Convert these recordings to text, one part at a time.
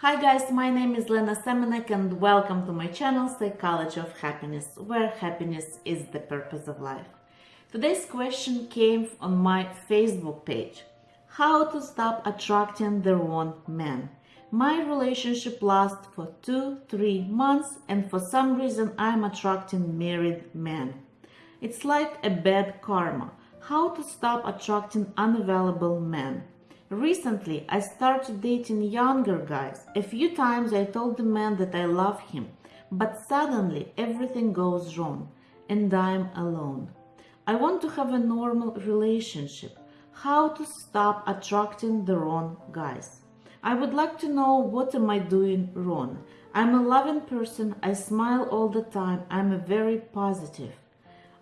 Hi guys, my name is Lena Semenek and welcome to my channel Psychology of Happiness, where happiness is the purpose of life. Today's question came on my Facebook page. How to stop attracting the wrong man. My relationship lasts for 2-3 months and for some reason I'm attracting married men. It's like a bad karma. How to stop attracting unavailable men. Recently, I started dating younger guys. A few times I told the man that I love him, but suddenly everything goes wrong and I'm alone. I want to have a normal relationship. How to stop attracting the wrong guys. I would like to know what am I doing wrong. I'm a loving person. I smile all the time. I'm a very positive.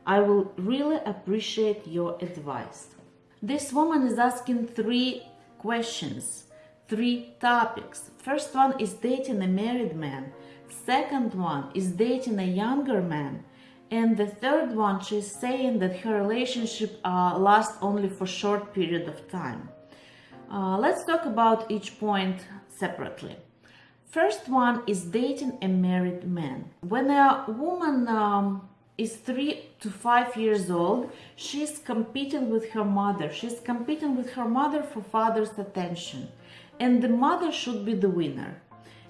I will really appreciate your advice. This woman is asking three questions, three topics. First one is dating a married man. Second one is dating a younger man. And the third one, she's saying that her relationship uh, lasts only for short period of time. Uh, let's talk about each point separately. First one is dating a married man. When a woman um, is three to five years old, she's competing with her mother. She's competing with her mother for father's attention. And the mother should be the winner.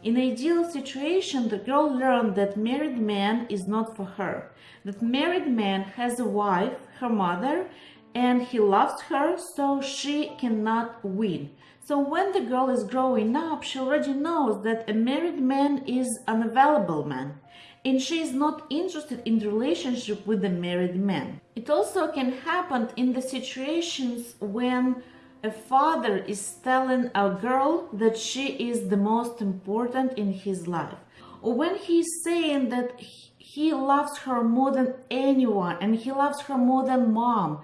In ideal situation, the girl learned that married man is not for her. That married man has a wife, her mother, and he loves her, so she cannot win. So when the girl is growing up, she already knows that a married man is an available man and she is not interested in relationship with a married man. It also can happen in the situations when a father is telling a girl that she is the most important in his life or when he's saying that he loves her more than anyone and he loves her more than mom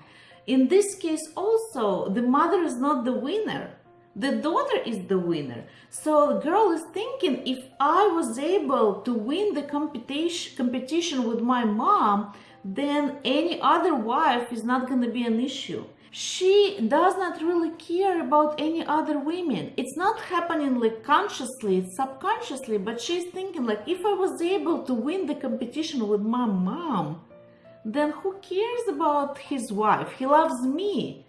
in this case also the mother is not the winner the daughter is the winner. So the girl is thinking, if I was able to win the competition, competition with my mom, then any other wife is not going to be an issue. She does not really care about any other women. It's not happening like consciously, it's subconsciously, but she's thinking like, if I was able to win the competition with my mom, then who cares about his wife? He loves me.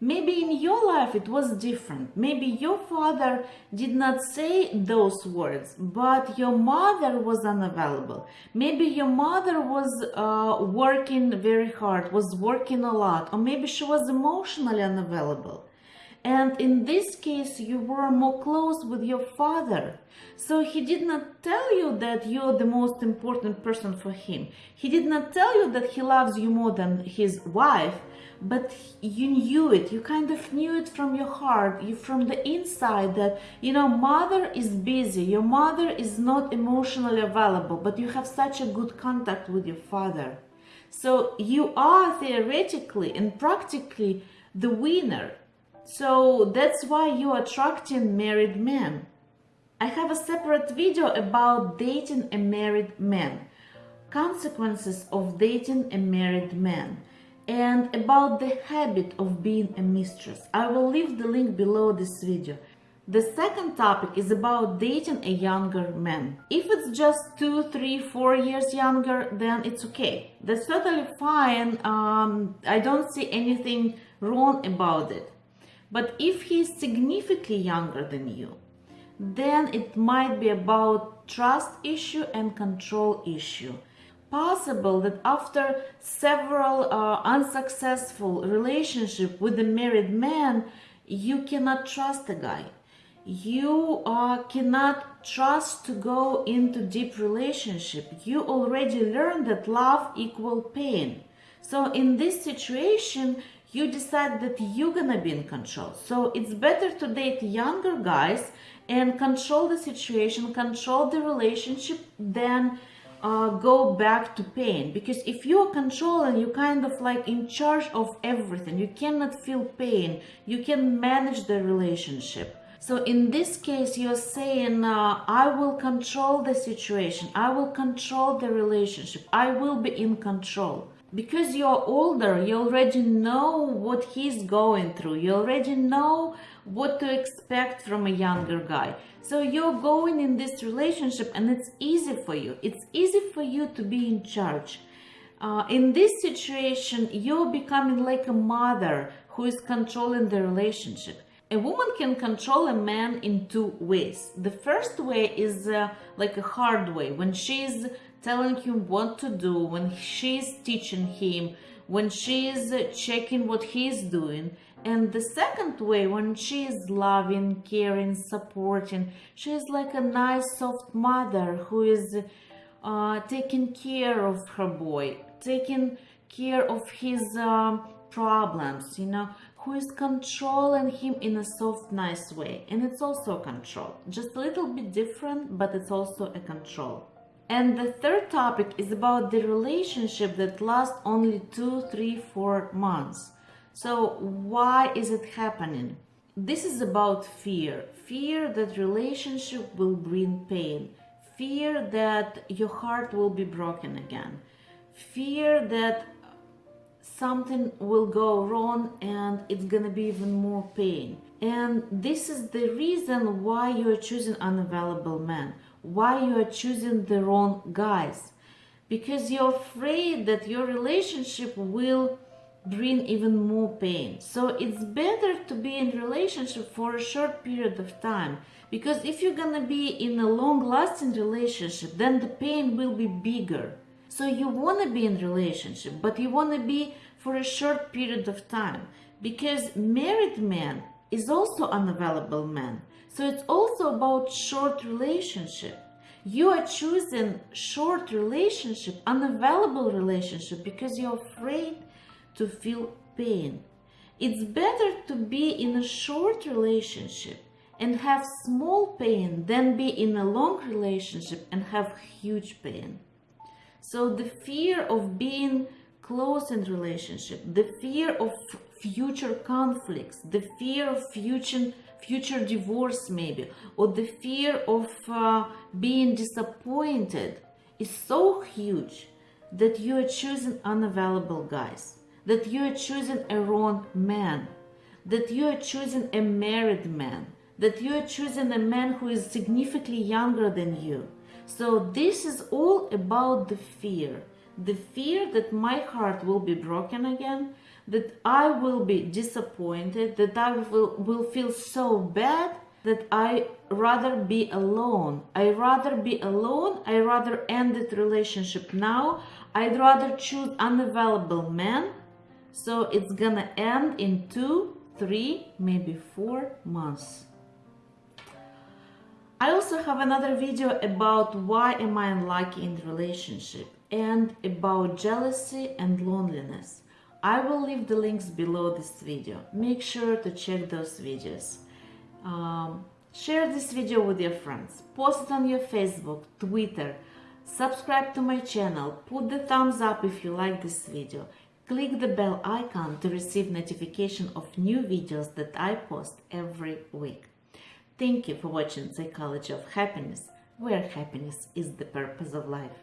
Maybe in your life it was different. Maybe your father did not say those words, but your mother was unavailable. Maybe your mother was uh, working very hard, was working a lot, or maybe she was emotionally unavailable. And in this case, you were more close with your father. So he did not tell you that you're the most important person for him. He did not tell you that he loves you more than his wife, but you knew it. You kind of knew it from your heart you from the inside that you know mother is busy. Your mother is not emotionally available but you have such a good contact with your father. So you are theoretically and practically the winner. So that's why you're attracting married men. I have a separate video about dating a married man. Consequences of dating a married man and about the habit of being a mistress. I will leave the link below this video. The second topic is about dating a younger man. If it's just two, three, four years younger, then it's okay. That's totally fine. Um, I don't see anything wrong about it. But if he's significantly younger than you, then it might be about trust issue and control issue possible that after several uh, unsuccessful relationship with a married man you cannot trust a guy. You uh, cannot trust to go into deep relationship. You already learned that love equal pain. So in this situation you decide that you're gonna be in control. So it's better to date younger guys and control the situation control the relationship than uh, go back to pain. Because if you're controlling you kind of like in charge of everything. You cannot feel pain. You can manage the relationship. So in this case you're saying uh, i will control the situation. I will control the relationship. I will be in control because you're older you already know what he's going through you already know what to expect from a younger guy. So you're going in this relationship and it's easy for you. It's easy for you to be in charge. Uh, in this situation, you're becoming like a mother who is controlling the relationship. A woman can control a man in two ways. The first way is uh, like a hard way, when she's telling him what to do, when she's teaching him, when she's checking what he's doing. And the second way, when she is loving, caring, supporting, she's like a nice, soft mother who is uh, taking care of her boy, taking care of his uh, problems, you know, who is controlling him in a soft, nice way. And it's also a control, just a little bit different, but it's also a control. And the third topic is about the relationship that lasts only two, three, four months. So why is it happening? This is about fear. Fear that relationship will bring pain. Fear that your heart will be broken again. Fear that something will go wrong and it's gonna be even more pain. And this is the reason why you're choosing unavailable men why you are choosing the wrong guys. Because you're afraid that your relationship will bring even more pain. So it's better to be in relationship for a short period of time. Because if you're gonna be in a long-lasting relationship then the pain will be bigger. So you want to be in relationship but you want to be for a short period of time. Because married man is also unavailable man so it's also about short relationship. You are choosing short relationship, unavailable relationship because you're afraid to feel pain. It's better to be in a short relationship and have small pain than be in a long relationship and have huge pain. So the fear of being close in relationship, the fear of future conflicts, the fear of future future divorce maybe, or the fear of uh, being disappointed is so huge that you are choosing unavailable guys, that you are choosing a wrong man, that you are choosing a married man, that you are choosing a man who is significantly younger than you. So this is all about the fear, the fear that my heart will be broken again, that I will be disappointed, that I will, will feel so bad that I rather be alone. I rather be alone. I rather end the relationship now. I'd rather choose unavailable man. So it's gonna end in two, three, maybe four months. I also have another video about why am I unlucky in relationship and about jealousy and loneliness. I will leave the links below this video. Make sure to check those videos. Um, share this video with your friends. Post it on your Facebook, Twitter. Subscribe to my channel. Put the thumbs up if you like this video. Click the bell icon to receive notification of new videos that I post every week. Thank you for watching Psychology of Happiness, where happiness is the purpose of life.